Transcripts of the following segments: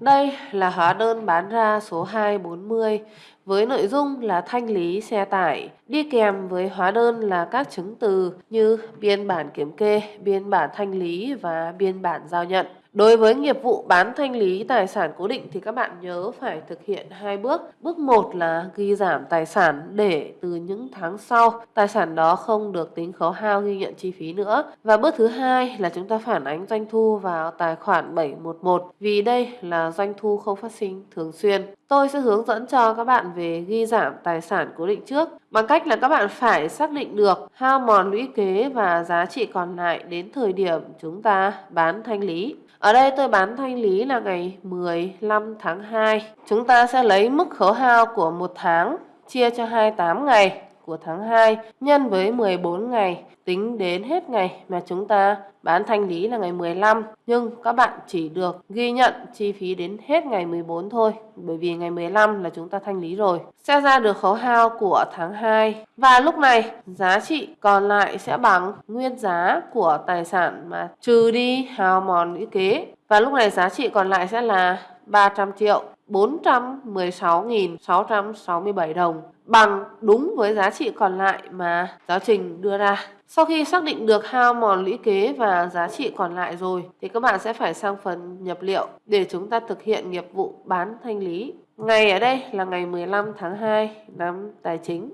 Đây là hóa đơn bán ra số 240 với nội dung là thanh lý xe tải. Đi kèm với hóa đơn là các chứng từ như biên bản kiểm kê, biên bản thanh lý và biên bản giao nhận. Đối với nghiệp vụ bán thanh lý tài sản cố định thì các bạn nhớ phải thực hiện hai bước. Bước 1 là ghi giảm tài sản để từ những tháng sau, tài sản đó không được tính khấu hao ghi nhận chi phí nữa. Và bước thứ hai là chúng ta phản ánh doanh thu vào tài khoản 711 vì đây là doanh thu không phát sinh thường xuyên. Tôi sẽ hướng dẫn cho các bạn về ghi giảm tài sản cố định trước, bằng cách là các bạn phải xác định được hao mòn lũy kế và giá trị còn lại đến thời điểm chúng ta bán thanh lý. Ở đây tôi bán thanh lý là ngày 15 tháng 2. Chúng ta sẽ lấy mức khấu hao của một tháng chia cho 28 ngày của tháng 2 nhân với 14 ngày, tính đến hết ngày mà chúng ta bán thanh lý là ngày 15 nhưng các bạn chỉ được ghi nhận chi phí đến hết ngày 14 thôi, bởi vì ngày 15 là chúng ta thanh lý rồi. Sẽ ra được khấu hao của tháng 2 và lúc này, giá trị còn lại sẽ bằng nguyên giá của tài sản mà trừ đi hao mòn lũy kế. Và lúc này giá trị còn lại sẽ là 300 triệu 416.667 đồng bằng đúng với giá trị còn lại mà giáo trình đưa ra. Sau khi xác định được hao mòn lũy kế và giá trị còn lại rồi, thì các bạn sẽ phải sang phần nhập liệu để chúng ta thực hiện nghiệp vụ bán thanh lý. Ngày ở đây là ngày 15 tháng 2 năm tài chính.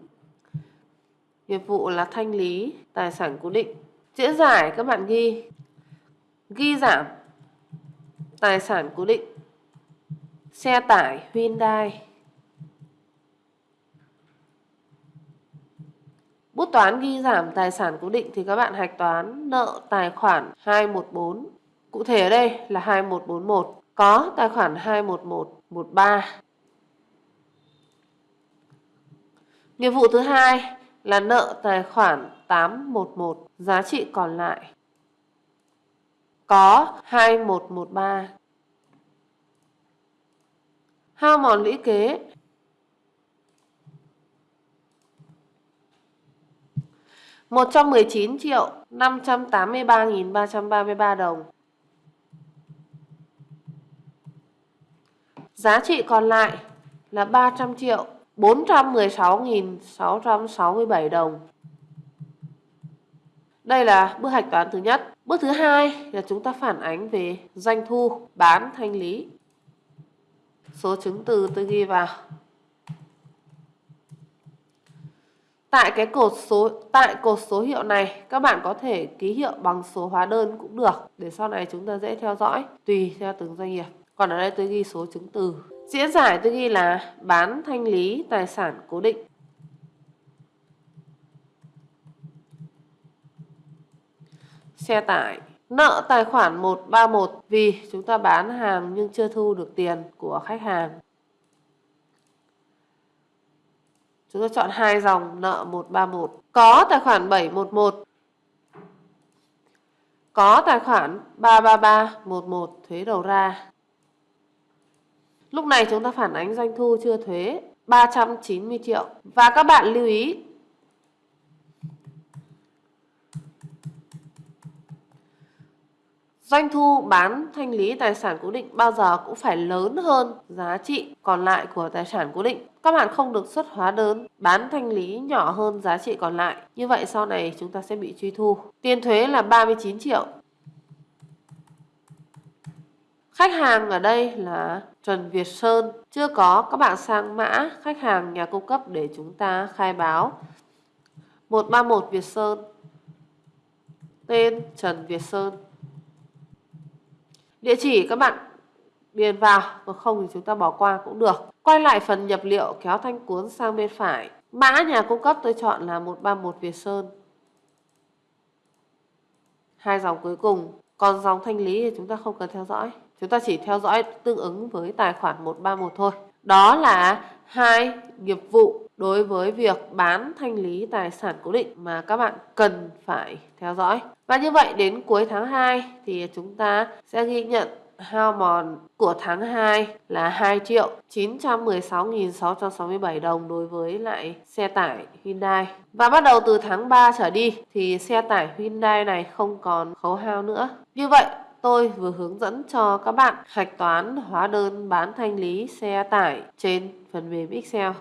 Nghiệp vụ là thanh lý tài sản cố định. Chữa giải các bạn ghi ghi giảm tài sản cố định xe tải, Hyundai Bút toán ghi giảm tài sản cố định thì các bạn hạch toán nợ tài khoản 214. Cụ thể ở đây là 2141. Có tài khoản 21113. Nghiệp vụ thứ hai là nợ tài khoản 811. Giá trị còn lại có 2113 hao mòn lũy kế. một trăm mười chín triệu năm trăm tám mươi ba nghìn ba trăm ba mươi ba đồng giá trị còn lại là ba trăm triệu bốn trăm mười sáu nghìn sáu trăm sáu mươi bảy đồng đây là bước hạch toán thứ nhất. Bước thứ hai là chúng ta phản ánh về doanh thu bán thanh lý. Số chứng từ tôi ghi vào Tại cái cột số, tại cột số hiệu này, các bạn có thể ký hiệu bằng số hóa đơn cũng được để sau này chúng ta dễ theo dõi, tùy theo từng doanh nghiệp. Còn ở đây tôi ghi số chứng từ. Diễn giải tôi ghi là bán thanh lý tài sản cố định. Xe tải Nợ tài khoản 131 vì chúng ta bán hàng nhưng chưa thu được tiền của khách hàng. Chúng ta chọn hai dòng nợ 131. Có tài khoản 711. Có tài khoản 33311 thuế đầu ra. Lúc này chúng ta phản ánh doanh thu chưa thuế 390 triệu. Và các bạn lưu ý Doanh thu bán thanh lý tài sản cố định bao giờ cũng phải lớn hơn giá trị còn lại của tài sản cố định. Các bạn không được xuất hóa đơn, bán thanh lý nhỏ hơn giá trị còn lại. Như vậy sau này chúng ta sẽ bị truy thu. Tiền thuế là 39 triệu. Khách hàng ở đây là Trần Việt Sơn. Chưa có, các bạn sang mã khách hàng nhà cung cấp để chúng ta khai báo. 131 Việt Sơn. Tên Trần Việt Sơn. Địa chỉ các bạn điền vào, còn không thì chúng ta bỏ qua cũng được. Quay lại phần nhập liệu kéo thanh cuốn sang bên phải. Mã nhà cung cấp tôi chọn là 131 Việt Sơn. Hai dòng cuối cùng. Còn dòng thanh lý thì chúng ta không cần theo dõi. Chúng ta chỉ theo dõi tương ứng với tài khoản 131 thôi. Đó là hai nghiệp vụ đối với việc bán thanh lý tài sản cố định mà các bạn cần phải theo dõi. Và như vậy đến cuối tháng 2 thì chúng ta sẽ ghi nhận hao mòn của tháng 2 là 2 triệu 916.667 đồng đối với lại xe tải Hyundai. Và bắt đầu từ tháng 3 trở đi thì xe tải Hyundai này không còn khấu hao nữa. Như vậy, tôi vừa hướng dẫn cho các bạn hạch toán hóa đơn bán thanh lý xe tải trên phần mềm Excel.